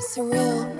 surreal.